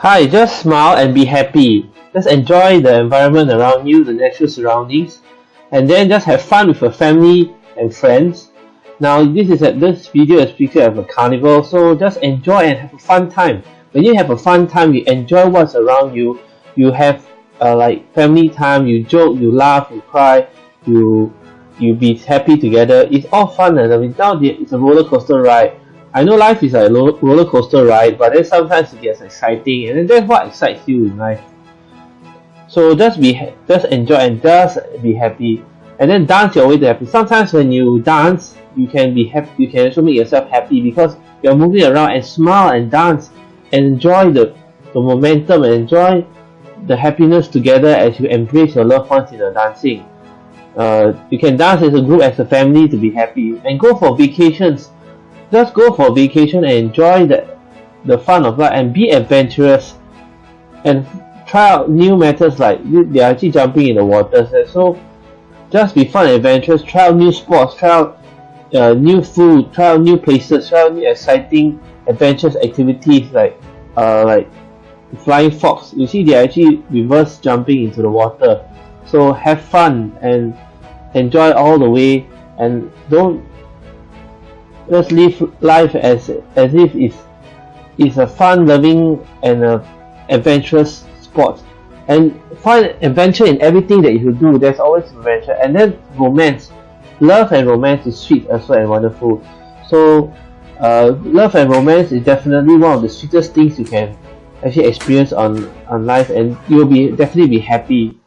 Hi, just smile and be happy. Just enjoy the environment around you, the natural surroundings, and then just have fun with your family and friends. Now, this is a, this video is picture of a carnival, so just enjoy and have a fun time. When you have a fun time, you enjoy what's around you. You have uh, like family time. You joke, you laugh, you cry, you you be happy together. It's all fun, and I mean, now it's a roller coaster ride I know life is a roller coaster ride, but then sometimes it gets exciting, and then that's what excites you in life. So just be, just enjoy and just be happy, and then dance your way to happy. Sometimes when you dance, you can be happy. You can also make yourself happy because you're moving around and smile and dance and enjoy the the momentum and enjoy the happiness together as you embrace your loved ones in the dancing. Uh, you can dance as a group, as a family to be happy, and go for vacations just go for vacation and enjoy the the fun of life and be adventurous and try out new methods like they are actually jumping in the water so just be fun and adventurous try out new sports try out uh, new food try out new places try out new exciting adventurous activities like uh, like flying fox. You see they are actually reverse jumping into the water. So have fun and enjoy all the way and don't just live life as as if it's it's a fun loving and a adventurous sport. And find adventure in everything that you do there's always adventure. And then romance. Love and romance is sweet as well and wonderful. So uh, love and romance is definitely one of the sweetest things you can actually experience on on life. And you'll be definitely be happy